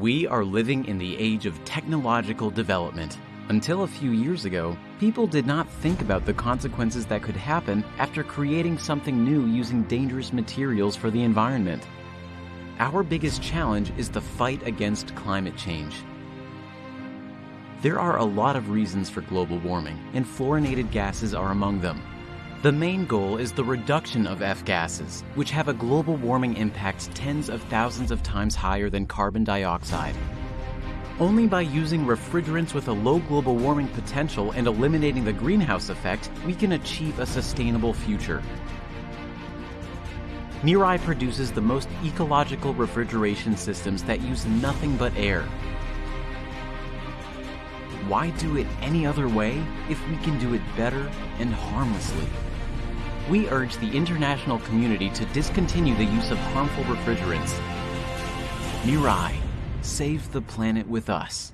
We are living in the age of technological development. Until a few years ago, people did not think about the consequences that could happen after creating something new using dangerous materials for the environment. Our biggest challenge is the fight against climate change. There are a lot of reasons for global warming, and fluorinated gases are among them. The main goal is the reduction of F gases, which have a global warming impact tens of thousands of times higher than carbon dioxide. Only by using refrigerants with a low global warming potential and eliminating the greenhouse effect, we can achieve a sustainable future. Mirai produces the most ecological refrigeration systems that use nothing but air. Why do it any other way if we can do it better and harmlessly? We urge the international community to discontinue the use of harmful refrigerants. Mirai, save the planet with us.